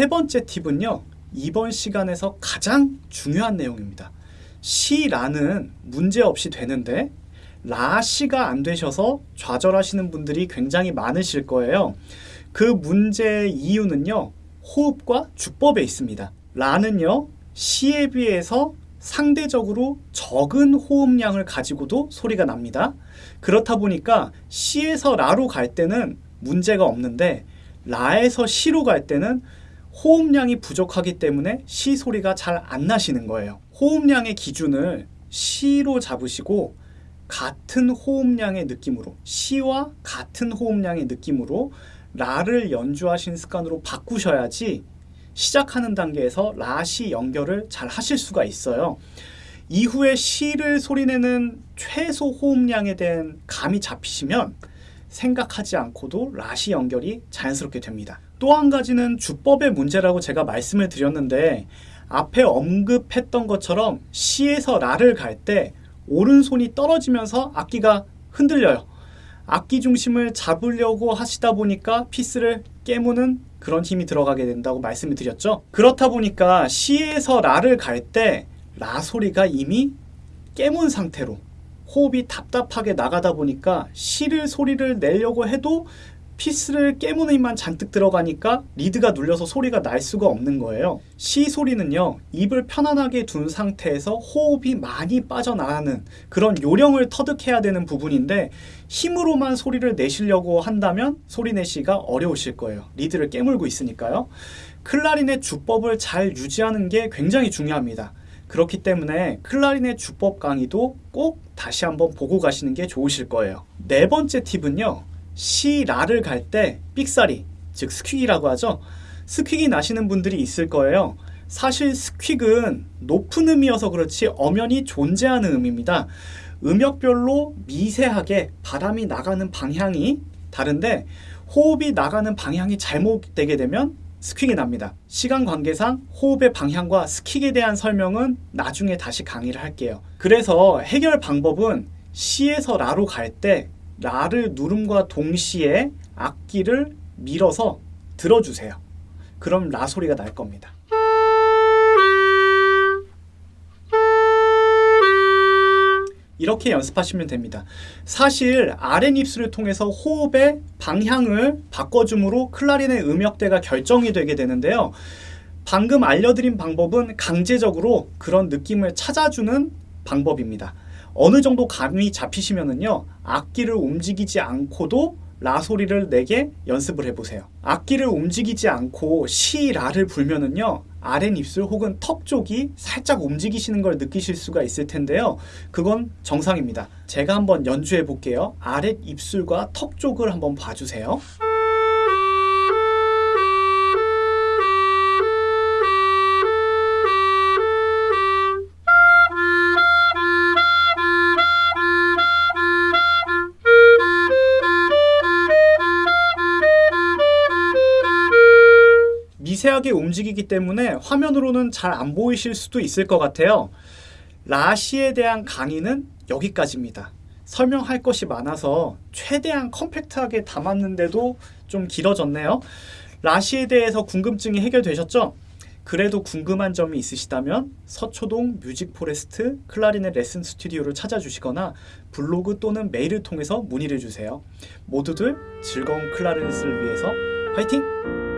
세 번째 팁은요. 이번 시간에서 가장 중요한 내용입니다. 시라는 문제 없이 되는데 라시가 안 되셔서 좌절하시는 분들이 굉장히 많으실 거예요. 그 문제의 이유는요. 호흡과 주법에 있습니다. 라는요. 시에 비해서 상대적으로 적은 호흡량을 가지고도 소리가 납니다. 그렇다 보니까 시에서 라로 갈 때는 문제가 없는데 라에서 시로 갈 때는 호흡량이 부족하기 때문에 시 소리가 잘 안 나시는 거예요. 호흡량의 기준을 시로 잡으시고 같은 호흡량의 느낌으로 시와 같은 호흡량의 느낌으로 라를 연주하신 습관으로 바꾸셔야지 시작하는 단계에서 라시 연결을 잘 하실 수가 있어요. 이후에 시를 소리내는 최소 호흡량에 대한 감이 잡히시면 생각하지 않고도 라시 연결이 자연스럽게 됩니다. 또 한 가지는 주법의 문제라고 제가 말씀을 드렸는데 앞에 언급했던 것처럼 시에서 라를 갈 때 오른손이 떨어지면서 악기가 흔들려요. 악기 중심을 잡으려고 하시다 보니까 피스를 깨무는 그런 힘이 들어가게 된다고 말씀을 드렸죠. 그렇다 보니까 시에서 라를 갈 때 라 소리가 이미 깨문 상태로 호흡이 답답하게 나가다 보니까 시를 소리를 내려고 해도 피스를 깨무는 힘만 잔뜩 들어가니까 리드가 눌려서 소리가 날 수가 없는 거예요. 시 소리는요, 입을 편안하게 둔 상태에서 호흡이 많이 빠져나가는 그런 요령을 터득해야 되는 부분인데 힘으로만 소리를 내시려고 한다면 소리 내시가 어려우실 거예요. 리드를 깨물고 있으니까요. 클라리넷 주법을 잘 유지하는 게 굉장히 중요합니다. 그렇기 때문에 클라리넷 주법 강의도 꼭 다시 한번 보고 가시는 게 좋으실 거예요. 네 번째 팁은요. 시, 라를 갈 때 삑사리, 즉 squeak이라고 하죠. squeak이 나시는 분들이 있을 거예요. 사실 squeak은 높은 음이어서 그렇지 엄연히 존재하는 음입니다. 음역별로 미세하게 바람이 나가는 방향이 다른데 호흡이 나가는 방향이 잘못되게 되면 squeak이 납니다. 시간 관계상 호흡의 방향과 squeak에 대한 설명은 나중에 다시 강의를 할게요. 그래서 해결 방법은 시에서 라로 갈 때 라를 누름과 동시에 악기를 밀어서 들어주세요. 그럼 라 소리가 날 겁니다. 이렇게 연습하시면 됩니다. 사실 아랫입술을 통해서 호흡의 방향을 바꿔줌으로 클라리넷 음역대가 결정이 되게 되는데요. 방금 알려드린 방법은 강제적으로 그런 느낌을 찾아주는 방법입니다. 어느 정도 감이 잡히시면은요, 악기를 움직이지 않고도 라 소리를 내게 연습을 해보세요. 악기를 움직이지 않고 시, 라를 불면은요, 아랫입술 혹은 턱 쪽이 살짝 움직이시는 걸 느끼실 수가 있을 텐데요. 그건 정상입니다. 제가 한번 연주해 볼게요. 아랫입술과 턱 쪽을 한번 봐주세요. 미세하게 움직이기 때문에 화면으로는 잘 안 보이실 수도 있을 것 같아요. 라시에 대한 강의는 여기까지입니다. 설명할 것이 많아서 최대한 compact하게 담았는데도 좀 길어졌네요. 라시에 대해서 궁금증이 해결되셨죠? 그래도 궁금한 점이 있으시다면 서초동 뮤직포레스트 클라리넷 레슨 스튜디오를 찾아주시거나 블로그 또는 메일을 통해서 문의를 주세요. 모두들 즐거운 클라리넷을 위해서 화이팅!